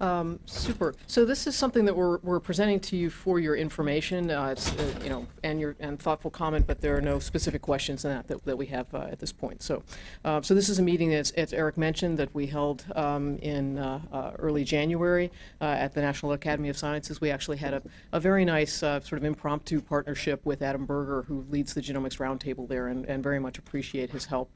Um, super. So this is something that we're, we're presenting to you for your information. Uh, it's, uh, you know, and your and thoughtful comment, but there are no specific questions in that that, that we have uh, at this point. So, uh, so this is a meeting that's, as Eric mentioned, that we held um, in uh, uh, early January at the National Academy of Sciences. We actually had a, a very nice sort of impromptu partnership with Adam Berger, who leads the Genomics Roundtable there, and, and very much appreciate his help.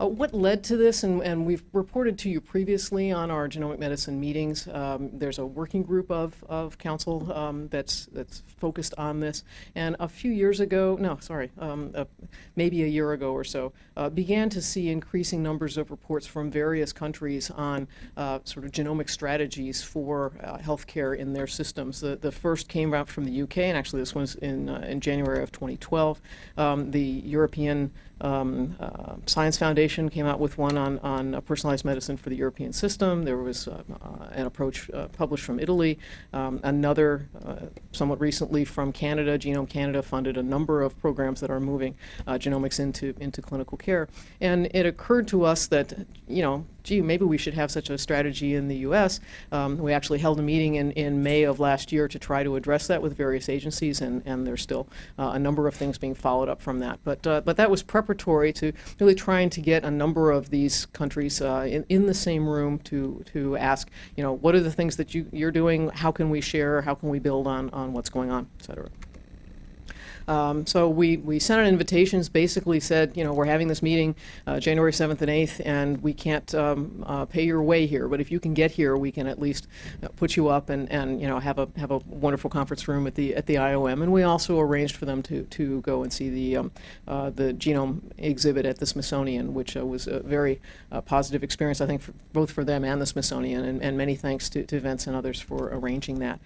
Uh, what led to this, and, and we've reported to you previously on our genomic medicine meetings, um, there's a working group of, of council um, that's, that's focused on this. And a few years ago, no, sorry, um, uh, maybe a year ago or so, uh, began to see increasing numbers of reports from various countries on uh, sort of genomic strategies for uh, healthcare in their systems. The, the first came out from the UK, and actually this was in, uh, in January of 2012. Um, the European um, uh, Science Foundation came out with one on, on uh, personalized medicine for the European system. There was uh, uh, an approach uh, published from Italy. Um, another, uh, somewhat recently from Canada, Genome Canada funded a number of programs that are moving genomics into, into clinical care. And it occurred to us that, you know, gee, maybe we should have such a strategy in the U.S. Um, we actually held a meeting in, in May of last year to try to address that with various agencies, and, and there's still uh, a number of things being followed up from that. But, uh, but that was preparatory to really trying to get a number of these countries uh, in, in the same room to, to ask, you know, what are the things that you, you're doing? How can we share? How can we build on, on what's going on, et cetera. Um, so we, we sent out invitations, basically said, you know, we're having this meeting uh, January 7th and 8th, and we can't um, uh, pay your way here, but if you can get here, we can at least put you up and, and you know, have a, have a wonderful conference room at the, at the IOM. And we also arranged for them to, to go and see the, um, uh, the genome exhibit at the Smithsonian, which uh, was a very uh, positive experience, I think, for, both for them and the Smithsonian, and, and many thanks to, to Vince and others for arranging that.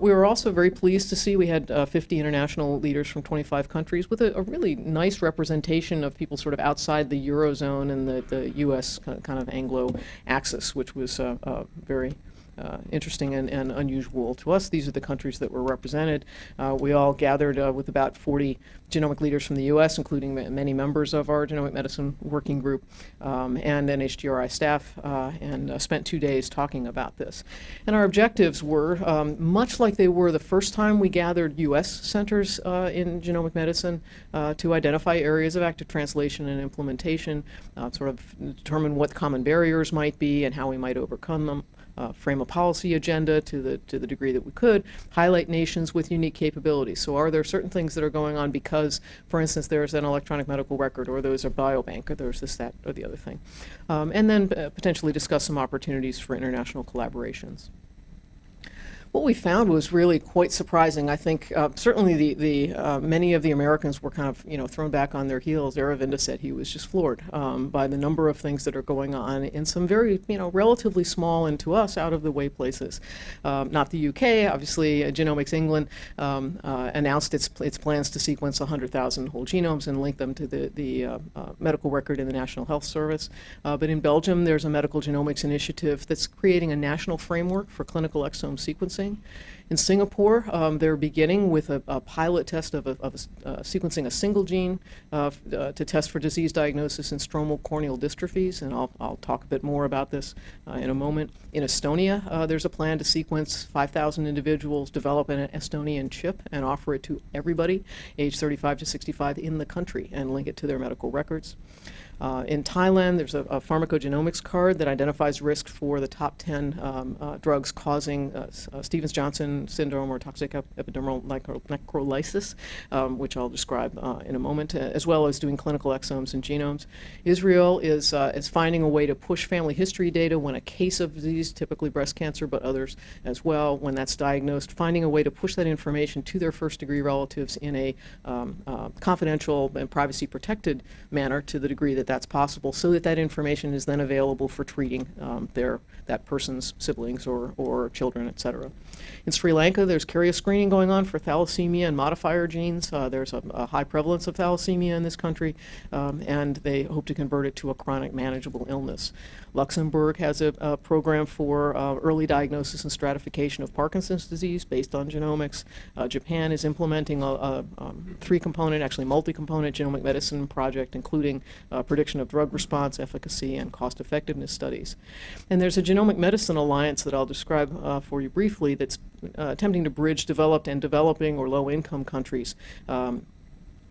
we were also very pleased to see we had 50 international leaders from 25 countries with a, a, really nice representation of people sort of outside the Eurozone and the, the U.S. kind of Anglo axis, which was uh, uh, very uh, interesting and, and, unusual to us. These are the countries that were represented. Uh, we all gathered uh, with about 40 genomic leaders from the U.S., including many members of our genomic medicine working group um, and NHGRI staff, uh, and uh, spent two days talking about this. And our objectives were, um, much like they were the first time we gathered U.S. centers uh, in genomic medicine to identify areas of active translation and implementation, sort of determine what common barriers might be and how we might overcome them uh, frame a policy agenda to the, to the degree that we could, highlight nations with unique capabilities. So are there certain things that are going on because, for instance, there's an electronic medical record or there's a biobank or there's this, that, or the other thing. Um, and then uh, potentially discuss some opportunities for international collaborations what we found was really quite surprising. I think uh, certainly the, the uh, many of the Americans were kind of you know thrown back on their heels. Aravinda said he was just floored um, by the number of things that are going on in some very you know relatively small and to us out of the way places. Um, not the UK, obviously. Uh, Genomics England um, uh, announced its its plans to sequence 100,000 whole genomes and link them to the the uh, uh, medical record in the National Health Service. but in Belgium, there's a medical genomics initiative that's creating a national framework for clinical exome sequencing sequencing. In Singapore, um, they're beginning with a, a pilot test of, a, of a, uh, sequencing a single gene uh, uh, to test for disease diagnosis in stromal corneal dystrophies, and I'll, I'll talk a bit more about this uh, in a moment. In Estonia, uh, there's a plan to sequence 5,000 individuals, develop an Estonian chip, and offer it to everybody age 35 to 65 in the country and link it to their medical records. Uh, in Thailand, there's a, a, pharmacogenomics card that identifies risk for the top 10 um, uh, drugs causing uh, uh Stevens-Johnson syndrome or toxic ep epidermal necro necrolysis, um, which I'll describe uh, in a moment, uh, as well as doing clinical exomes and genomes. Israel is, is finding a way to push family history data when a case of disease, typically breast cancer, but others as well, when that's diagnosed, finding a way to push that information to their first-degree relatives in a um, confidential and privacy-protected manner to the degree that that's possible so that that information is then available for treating um, their, that person's siblings or, or children, et cetera. In Sri Lanka, there's carrier screening going on for thalassemia and modifier genes. Uh, there's a, a, high prevalence of thalassemia in this country, um, and they hope to convert it to a chronic manageable illness. Luxembourg has a, a program for uh, early diagnosis and stratification of Parkinson's disease based on genomics. Uh, Japan is implementing a, a um, three-component, actually multi-component genomic medicine project, including uh, prediction of drug response, efficacy, and cost effectiveness studies. And there's a genomic medicine alliance that I'll describe uh, for you briefly that's uh, attempting to bridge developed and developing or low income countries. Um,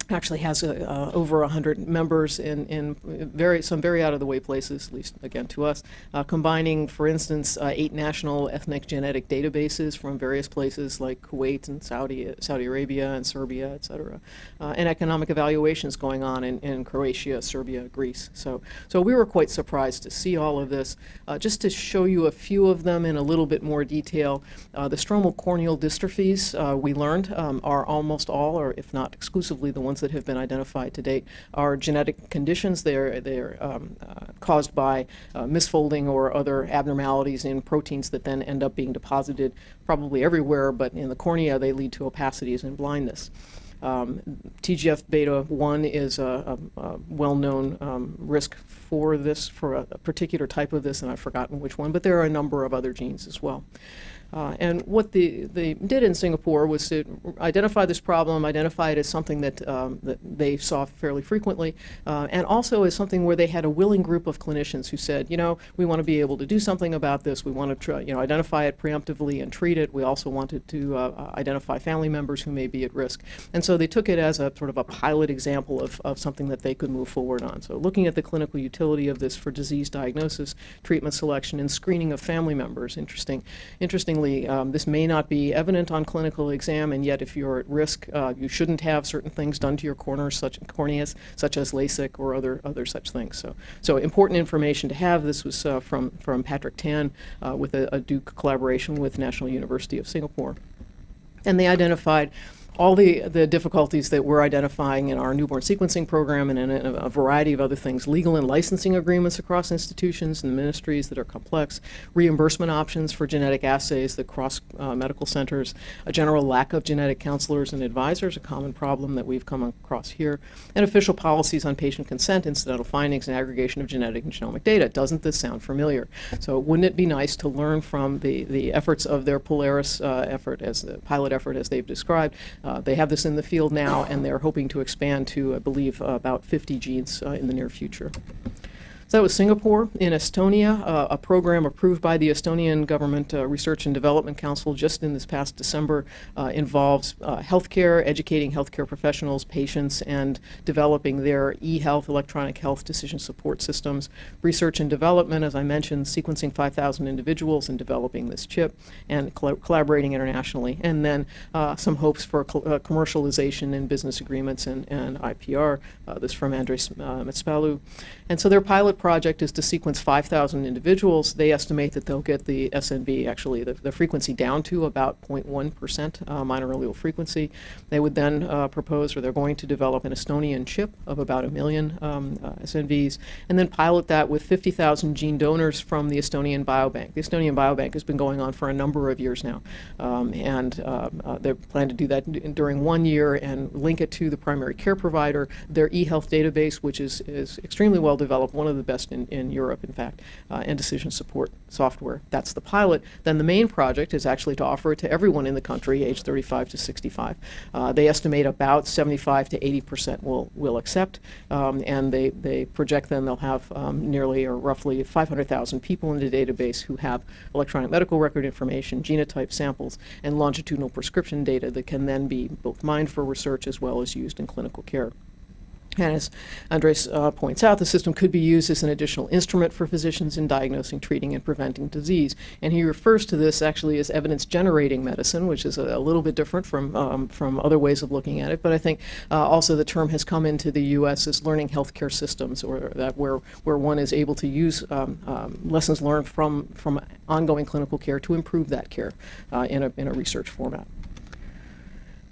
actually has a, uh, over 100 members in, in very, some very out of the way places, at least again to us, uh, combining, for instance, uh, eight national ethnic genetic databases from various places like Kuwait and Saudi, Saudi Arabia and Serbia, et cetera, uh, and economic evaluations going on in, in Croatia, Serbia, Greece. So, so we were quite surprised to see all of this. Uh, just to show you a few of them in a little bit more detail, uh, the stromal corneal dystrophies we learned um, are almost all, or if not exclusively, the ones ones that have been identified to date are genetic conditions. They're, they're um, uh, caused by uh, misfolding or other abnormalities in proteins that then end up being deposited probably everywhere, but in the cornea they lead to opacities and blindness. Um, TGF beta 1 is a, a, a well-known um, risk for this, for a, a, particular type of this, and I've forgotten which one, but there are a number of other genes as well. Uh, and what the, they did in Singapore was to identify this problem, identify it as something that, um, that they saw fairly frequently, uh, and also as something where they had a willing group of clinicians who said, you know, we want to be able to do something about this. We want to try, you know, identify it preemptively and treat it. We also wanted to uh, identify family members who may be at risk. And so they took it as a sort of a pilot example of, of something that they could move forward on. So looking at the clinical utility of this for disease diagnosis, treatment selection, and screening of family members. Interesting, interesting Interestingly, um, this may not be evident on clinical exam, and yet if you're at risk, uh, you shouldn't have certain things done to your corners, such corneas, such as LASIK or other other such things. So, so important information to have. This was uh, from from Patrick Tan uh, with a, a Duke collaboration with National University of Singapore, and they identified all the, the difficulties that we're identifying in our newborn sequencing program and in a, a, variety of other things, legal and licensing agreements across institutions and ministries that are complex, reimbursement options for genetic assays that cross uh, medical centers, a general lack of genetic counselors and advisors, a common problem that we've come across here, and official policies on patient consent, incidental findings, and aggregation of genetic and genomic data. Doesn't this sound familiar? So wouldn't it be nice to learn from the, the efforts of their Polaris uh, effort, as the pilot effort as they've described, uh, they have this in the field now, and they're hoping to expand to, I believe, uh, about 50 genes uh, in the near future. So that was Singapore. In Estonia, uh, a program approved by the Estonian Government uh, Research and Development Council just in this past December uh, involves uh, healthcare, educating healthcare professionals, patients, and developing their e-health, electronic health decision support systems. Research and development, as I mentioned, sequencing 5,000 individuals and developing this chip, and collaborating internationally. And then uh, some hopes for uh, commercialization and business agreements and, and IPR. this from Andres uh. And so their pilot project is to sequence 5,000 individuals. They estimate that they'll get the SNV, actually the, the frequency down to about 0.1% uh, minor allele frequency. They would then uh, propose, or they're going to develop an Estonian chip of about a million um, uh, SNVs, and then pilot that with 50,000 gene donors from the Estonian Biobank. The Estonian Biobank has been going on for a number of years now, um, and um, uh, they plan to do that during one year and link it to the primary care provider, their e-health database, which is, is extremely well developed, one of the best in, in Europe, in fact, uh, and decision support software. That's the pilot. Then the main project is actually to offer it to everyone in the country, age 35 to 65. Uh, they estimate about 75 to 80 percent will will accept, um, and they they project then they'll have um, nearly or roughly 500,000 people in the database who have electronic medical record information, genotype samples, and longitudinal prescription data that can then be both mined for research as well as used in clinical care. And as Andres uh, points out, the system could be used as an additional instrument for physicians in diagnosing, treating, and preventing disease. And he refers to this actually as evidence-generating medicine, which is a, a, little bit different from, um, from other ways of looking at it. But I think uh, also the term has come into the U.S. as learning healthcare systems, or that where, where one is able to use um, um, lessons learned from, from ongoing clinical care to improve that care uh, in, a, in a research format.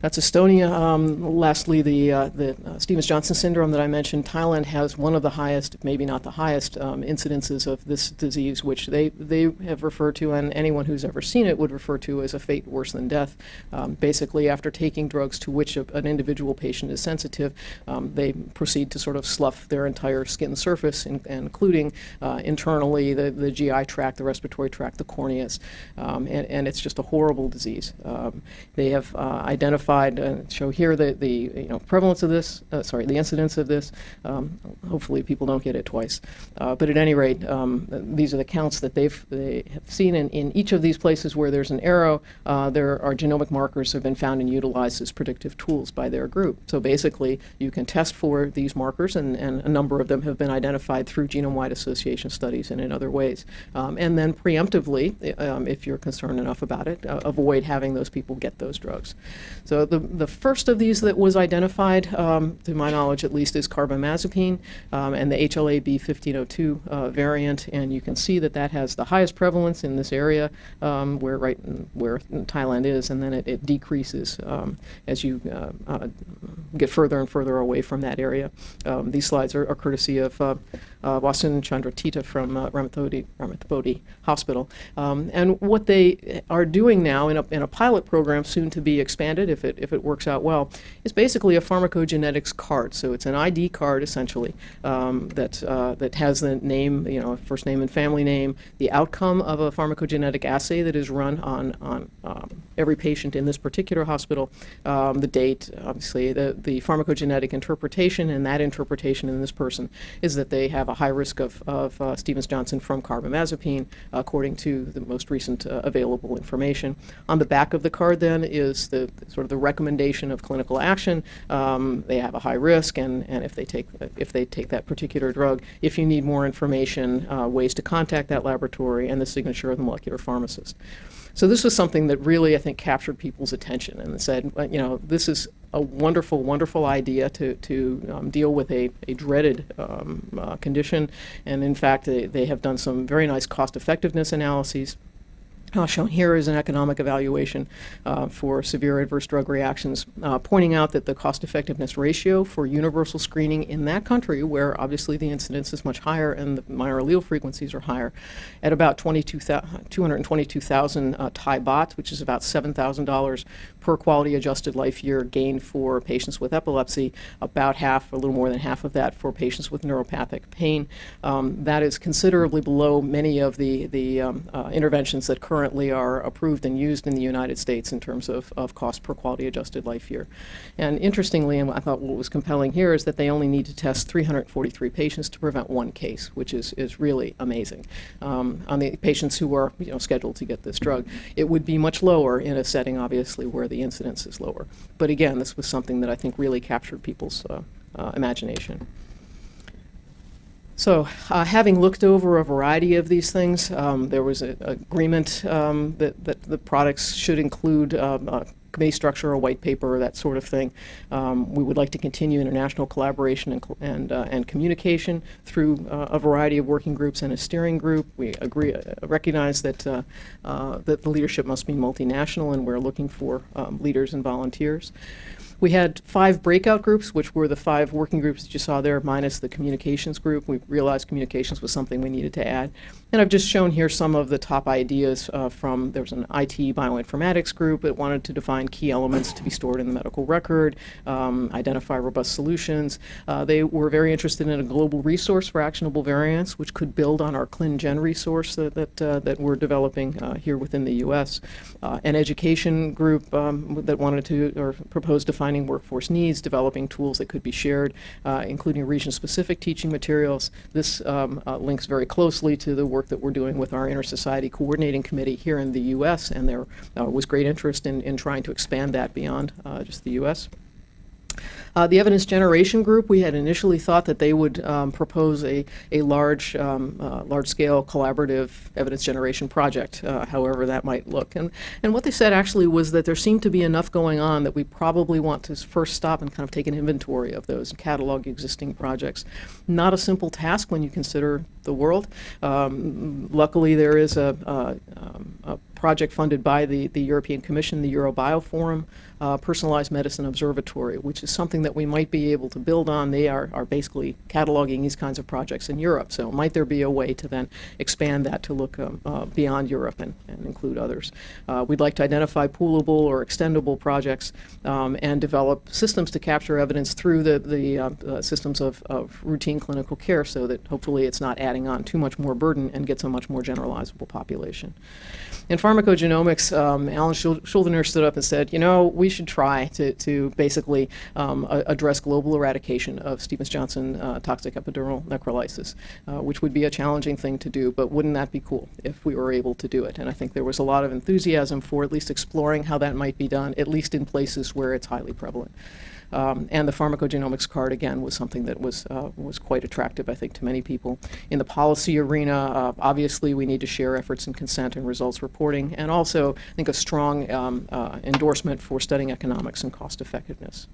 That's Estonia. Um, lastly, the, uh, the uh, Stevens-Johnson syndrome that I mentioned, Thailand has one of the highest, maybe not the highest, um, incidences of this disease, which they, they have referred to, and anyone who's ever seen it would refer to as a fate worse than death. Um, basically, after taking drugs to which a, an individual patient is sensitive, um, they proceed to sort of slough their entire skin surface, in, including uh, internally the, the GI tract, the respiratory tract, the corneas, um, and, and it's just a horrible disease. Um, they have uh, identified identified, and show here the, the, you know, prevalence of this, uh, sorry, the incidence of this. Um, Hopefully, people don't get it twice. Uh, But at any rate, um, these are the counts that they've, they have seen in, in each of these places where there's an arrow, uh, there are genomic markers have been found and utilized as predictive tools by their group. So basically, you can test for these markers, and, and a number of them have been identified through genome-wide association studies and in other ways. Um, and then preemptively, um, if you're concerned enough about it, uh, avoid having those people get those drugs. So the, the first of these that was identified, um, to my knowledge at least, is carbamazepine um, and the HLA-B 1502 uh, variant. And you can see that that has the highest prevalence in this area um, where right where Thailand is, and then it, it decreases um, as you uh, uh, get further and further away from that area. Um, these slides are, are courtesy of uh, uh, Wasun Chantratita from uh, Ramathibodi, Ramathibodi Hospital. Um, and what they are doing now in a, in a pilot program, soon to be expanded if it, if it works out well, is basically a pharmacogenetics card. So it's an ID card essentially um, that, uh, that has the name, you know, first name and family name, the outcome of a pharmacogenetic assay that is run on, on um, every patient in this particular hospital, um, the date, obviously, the, the pharmacogenetic interpretation, and that interpretation in this person is that they have a high risk of, of uh, Stevens-Johnson from carbamazepine, according to the most recent uh, available information. On the back of the card, then, is the sort of the recommendation of clinical action. Um, they have a high risk, and, and if they take if they take that particular drug, if you need more information, uh, ways to contact that laboratory, and the signature of the molecular pharmacist. So this was something that really, I think, captured people's attention and said, you know, this is a wonderful, wonderful idea to, to um, deal with a, a dreaded um, uh, condition. And in fact, they, they have done some very nice cost effectiveness analyses. Uh, shown here is an economic evaluation uh, for severe adverse drug reactions, uh, pointing out that the cost effectiveness ratio for universal screening in that country, where obviously the incidence is much higher and the minor allele frequencies are higher, at about 222,000 uh, Thai baht, which is about $7,000 per quality adjusted life year gain for patients with epilepsy, about half, a little more than half of that for patients with neuropathic pain. Um, that is considerably below many of the, the um, uh, interventions that currently are approved and used in the United States in terms of, of cost per quality adjusted life year. And interestingly, and I thought what was compelling here is that they only need to test 343 patients to prevent one case, which is, is really amazing. Um, on the patients who are you know, scheduled to get this drug, it would be much lower in a setting, obviously, where the incidence is lower. But again, this was something that I think really captured people's uh, uh, imagination. So, uh, having looked over a variety of these things, um, there was an agreement um, that, that the products should include um, a committee structure, a white paper, or that sort of thing. Um, we would like to continue international collaboration and, and, uh, and communication through uh, a variety of working groups and a steering group. We agree, uh, recognize that, uh, uh, that the leadership must be multinational, and we're looking for um, leaders and volunteers. We had five breakout groups, which were the five working groups that you saw there, minus the communications group. We realized communications was something we needed to add. And I've just shown here some of the top ideas uh, from, there was an IT bioinformatics group that wanted to define key elements to be stored in the medical record, um, identify robust solutions. Uh, they were very interested in a global resource for actionable variants, which could build on our ClinGen resource that, that, uh, that we're developing uh, here within the U.S. Uh, an education group um, that wanted to, or proposed defining workforce needs, developing tools that could be shared, uh, including region-specific teaching materials. This um, uh, links very closely to the work that we're doing with our Inter-Society Coordinating Committee here in the U.S., and there uh, was great interest in, in trying to expand that beyond just the U.S. Uh, the evidence generation group, we had initially thought that they would um, propose a, a large, um, uh, large-scale collaborative evidence generation project, uh, however that might look. And, and what they said actually was that there seemed to be enough going on that we probably want to first stop and kind of take an inventory of those and catalog existing projects. Not a simple task when you consider the world. Um, luckily, there is a, a, um, a project funded by the, the European Commission, the Eurobio Forum, uh, Personalized Medicine Observatory, which is something that we might be able to build on. They are, are basically cataloging these kinds of projects in Europe. So might there be a way to then expand that to look um, uh, beyond Europe and, and include others. Uh, we'd like to identify poolable or extendable projects um, and develop systems to capture evidence through the, the uh, uh, systems of, of routine clinical care so that hopefully it's not adding on too much more burden and gets a much more generalizable population. In pharmacogenomics, um, Alan Shul- Shuldiner stood up and said, you know, we should try to, to basically um, address global eradication of Stevens-Johnson uh, toxic epidermal necrolysis, uh, which would be a challenging thing to do, but wouldn't that be cool if we were able to do it? And I think there was a lot of enthusiasm for at least exploring how that might be done, at least in places where it's highly prevalent. Um, and the pharmacogenomics card, again, was something that was, uh, was quite attractive, I think, to many people. In the policy arena, uh, obviously, we need to share efforts in consent and results reporting, and also, I think, a strong um, uh, endorsement for studying economics and cost effectiveness.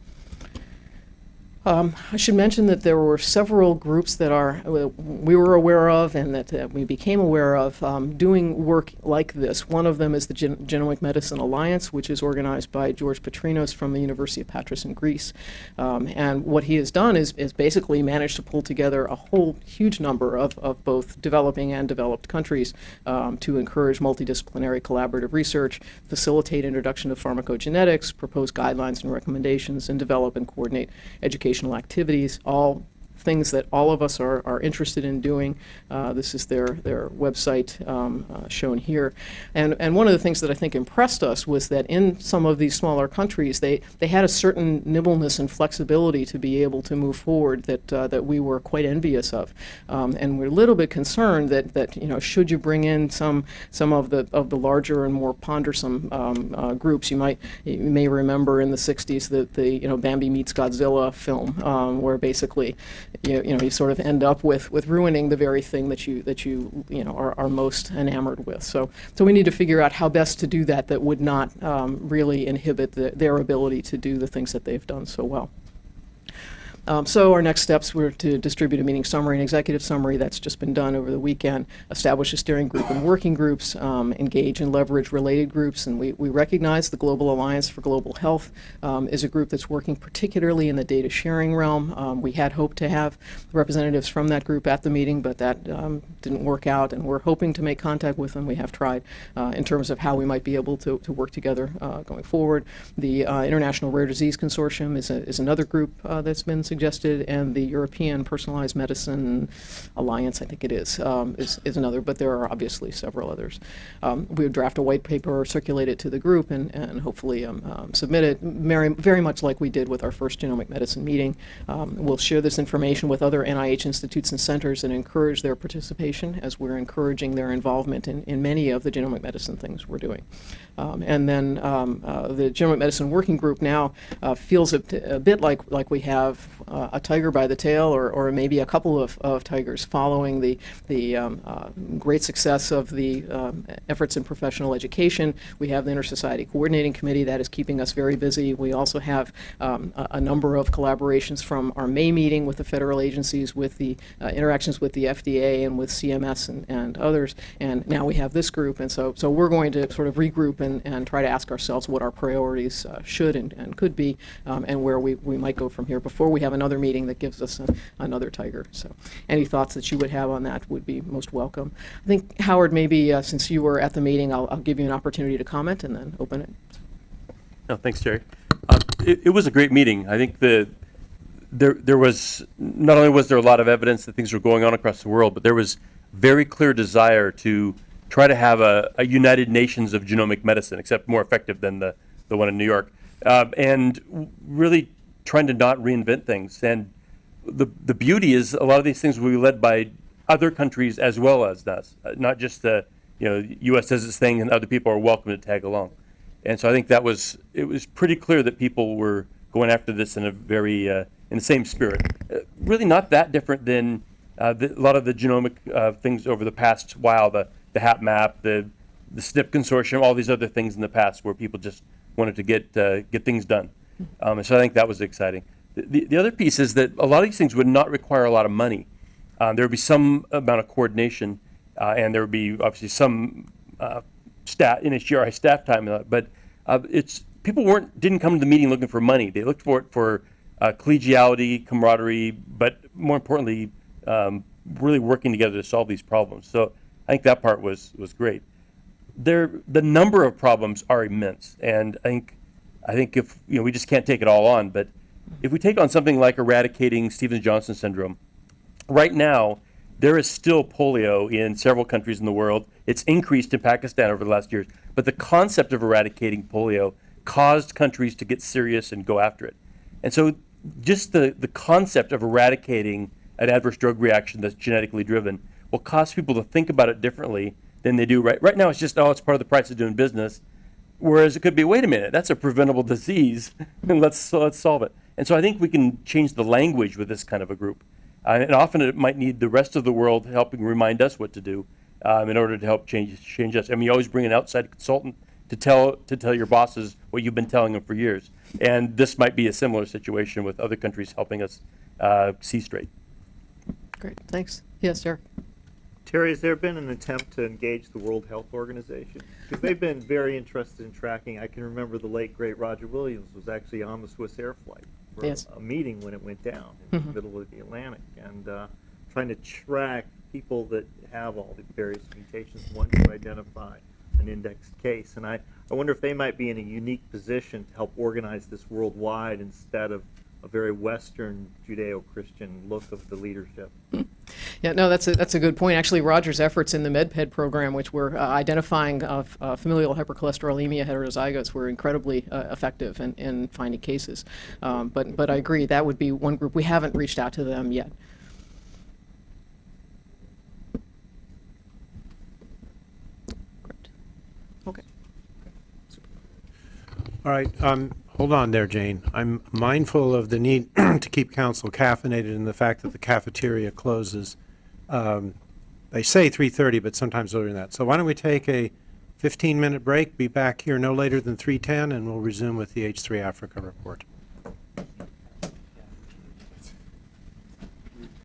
Um, I should mention that there were several groups that are uh, we were aware of and that uh, we became aware of um, doing work like this. One of them is the Gen- Genomic Medicine Alliance, which is organized by George Patrinos from the University of Patras in Greece. Um, and what he has done is, is basically managed to pull together a whole huge number of, of both developing and developed countries um, to encourage multidisciplinary collaborative research, facilitate introduction of pharmacogenetics, propose guidelines and recommendations, and develop and coordinate education educational activities, all things that all of us are, are interested in doing. Uh, this is their, their website um, uh, shown here. And, and one of the things that I think impressed us was that in some of these smaller countries, they, they had a certain nimbleness and flexibility to be able to move forward that, uh, that we were quite envious of. Um, and we're a little bit concerned that, that you know, should you bring in some, some of, the, of the larger and more pondersome um, uh, groups, you might you may remember in the 60s that the you know, Bambi Meets Godzilla film, um, where basically you, you know you sort of end up with with ruining the very thing that you that you you know are, are most enamored with. So so we need to figure out how best to do that that would not um, really inhibit the, their ability to do the things that they've done so well. Um, so our next steps were to distribute a meeting summary and executive summary. That's just been done over the weekend. Establish a steering group and working groups. Um, engage and leverage related groups. And we, we recognize the Global Alliance for Global Health um, is a group that's working particularly in the data sharing realm. Um, we had hoped to have representatives from that group at the meeting, but that um, didn't work out. And we're hoping to make contact with them. We have tried uh, in terms of how we might be able to, to work together uh, going forward. The uh, International Rare Disease Consortium is, a, is another group uh, that's been suggested, and the European Personalized Medicine Alliance, I think it is, um, is, is another, but there are obviously several others. Um, we would draft a white paper, circulate it to the group, and, and hopefully um, um, submit it very, very much like we did with our first genomic medicine meeting. Um, we'll share this information with other NIH institutes and centers and encourage their participation as we're encouraging their involvement in, in many of the genomic medicine things we're doing. Um, and then um, uh, the Genomic Medicine Working Group now uh, feels a, a, bit like, like we have uh, a tiger by the tail or, or maybe a couple of, of tigers following the, the um, uh, great success of the um, efforts in professional education. We have the Inter-Society Coordinating Committee that is keeping us very busy. We also have um, a, a, number of collaborations from our May meeting with the federal agencies, with the uh, interactions with the FDA and with CMS and, and others. And now we have this group. And so, so we're going to sort of regroup and, and try to ask ourselves what our priorities uh, should and, and could be um, and where we, we might go from here before we have another meeting that gives us another tiger. So any thoughts that you would have on that would be most welcome. I think, Howard, maybe uh, since you were at the meeting, I'll, I'll give you an opportunity to comment and then open it. No, thanks, Jerry. Uh, it, it was a great meeting. I think the there there was not only was there a lot of evidence that things were going on across the world, but there was very clear desire to try to have a, a United Nations of genomic medicine, except more effective than the, the one in New York, uh, and really trying to not reinvent things. And the, the beauty is a lot of these things will be led by other countries as well as us, uh, not just the you know U.S. does its thing and other people are welcome to tag along. And so I think that was it was pretty clear that people were going after this in a very uh, in the same spirit. Uh, really not that different than the, a lot of the genomic uh, things over the past while. The the HapMap, the the SNP consortium, all these other things in the past where people just wanted to get uh, get things done. Um, and so I think that was exciting. The, the other piece is that a lot of these things would not require a lot of money. Um, there would be some amount of coordination, uh, and there would be obviously some uh, staff NHGRI staff time. But uh, it's people weren't didn't come to the meeting looking for money. They looked for it for uh, collegiality, camaraderie, but more importantly, um, really working together to solve these problems. So I think that part was was great. there, the number of problems are immense, and I think, I think if, you know, we just can't take it all on, but if we take on something like eradicating Stevens-Johnson syndrome, right now, there is still polio in several countries in the world. It's increased in Pakistan over the last years. But the concept of eradicating polio caused countries to get serious and go after it. And so just the, the concept of eradicating an adverse drug reaction that's genetically driven will cause people to think about it differently than they do right. Right now, it's just, oh, it's part of the price of doing business. Whereas it could be, wait a minute, that's a preventable disease, and let's, let's solve it. And so I think we can change the language with this kind of a group. Uh, and often it might need the rest of the world helping remind us what to do um, in order to help change, change us. I mean, you always bring an outside consultant to tell, to tell your bosses what you've been telling them for years. And this might be a similar situation with other countries helping us uh, see straight. Great, thanks. Yes, sir. Terry, has there been an attempt to engage the World Health Organization? Because they've been very interested in tracking. I can remember the late, great Roger Williams was actually on the Swissair flight for Yes. a meeting when it went down in Mhm. the middle of the Atlantic and uh, trying to track people that have all the various mutations, one to identify an index case. And I, I wonder if they might be in a unique position to help organize this worldwide instead of a very Western Judeo-Christian look of the leadership. Yeah, no, that's a, that's a good point. Actually, Roger's efforts in the MedPed program, which were uh, identifying uh, f- uh, familial hypercholesterolemia heterozygotes, were incredibly uh, effective in, in finding cases. Um, but, but I agree, that would be one group. We haven't reached out to them yet. Great. Okay. All right, um, hold on there, Jane. I'm mindful of the need to keep council caffeinated and the fact that the cafeteria closes. Um, They say 3:30, but sometimes earlier than that. So why don't we take a 15-minute break, be back here no later than 3:10, and we'll resume with the H3 Africa report.